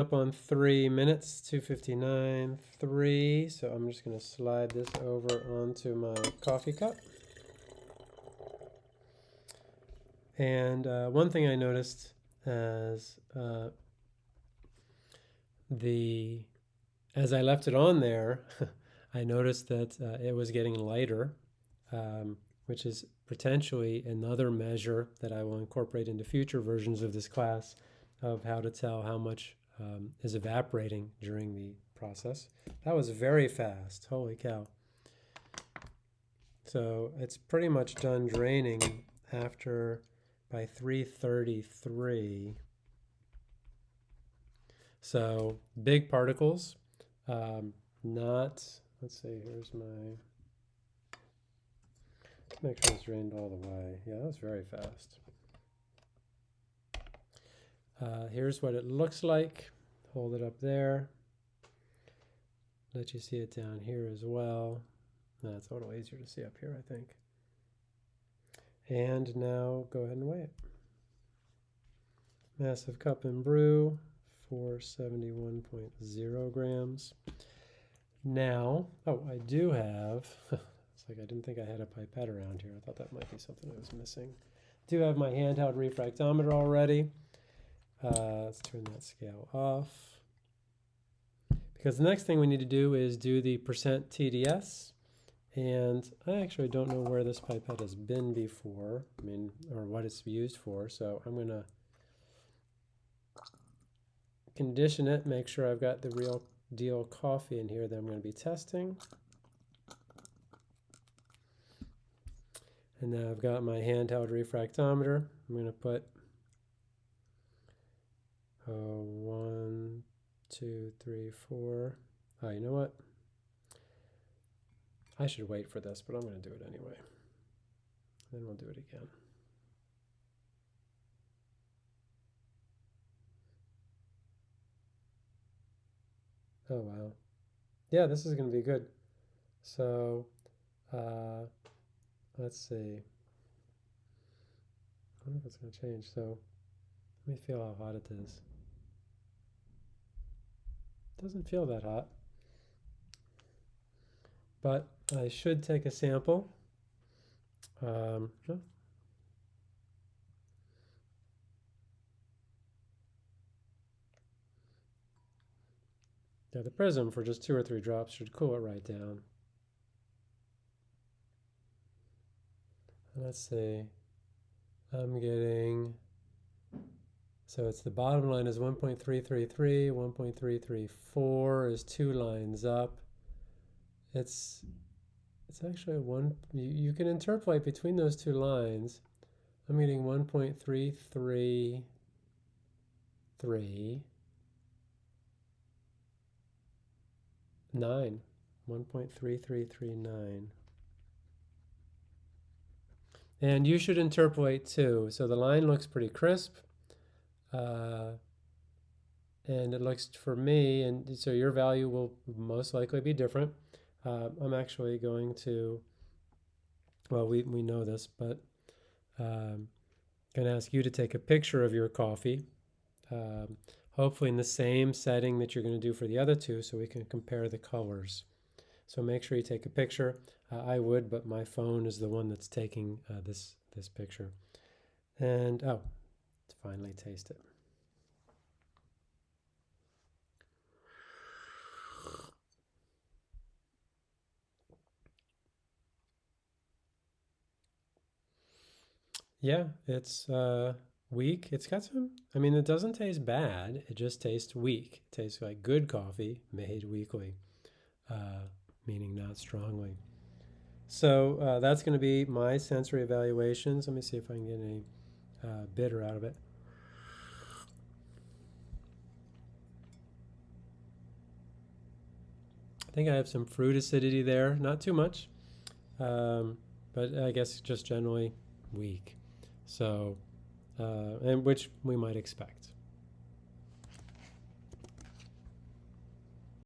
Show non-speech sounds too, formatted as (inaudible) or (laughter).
up on three minutes, 259, three. So I'm just going to slide this over onto my coffee cup. And uh, one thing I noticed as uh, the as I left it on there, (laughs) I noticed that uh, it was getting lighter, um, which is potentially another measure that I will incorporate into future versions of this class of how to tell how much um, is evaporating during the process. That was very fast, holy cow. So it's pretty much done draining after by 333. So big particles, um, not, let's see, here's my, make sure it's drained all the way. Yeah, that was very fast. Uh, here's what it looks like. Hold it up there. Let you see it down here as well. That's a little easier to see up here, I think. And now go ahead and weigh it. Massive cup and brew, 471.0 grams. Now, oh, I do have, (laughs) it's like I didn't think I had a pipette around here. I thought that might be something I was missing. Do have my handheld refractometer already. Uh, let's turn that scale off. Because the next thing we need to do is do the percent TDS. And I actually don't know where this pipette has been before, I mean, or what it's used for. So I'm going to condition it, make sure I've got the real deal coffee in here that I'm going to be testing. And now I've got my handheld refractometer. I'm going to put uh, one, two, three, four. Oh, you know what? I should wait for this, but I'm going to do it anyway. Then we'll do it again. Oh, wow. Yeah, this is going to be good. So, uh, let's see. I wonder if it's going to change. So, let me feel how hot it is. Doesn't feel that hot. But I should take a sample. Um, Yeah, the prism for just two or three drops should cool it right down. Let's see. I'm getting so it's the bottom line is 1.333, 1.334 is two lines up. It's it's actually one, you, you can interpolate between those two lines. I'm getting 1.333, 9, 1.3339. And you should interpolate too. So the line looks pretty crisp. Uh, and it looks for me, and so your value will most likely be different. Uh, I'm actually going to, well, we, we know this, but um, going to ask you to take a picture of your coffee, um, hopefully in the same setting that you're going to do for the other two so we can compare the colors. So make sure you take a picture. Uh, I would, but my phone is the one that's taking uh, this, this picture. And, oh, finally taste it. Yeah, it's uh, weak. It's got some, I mean, it doesn't taste bad. It just tastes weak. It tastes like good coffee made weakly, uh, meaning not strongly. So uh, that's going to be my sensory evaluations. Let me see if I can get any uh, bitter out of it. I think I have some fruit acidity there, not too much, um, but I guess just generally weak. So, uh, and which we might expect.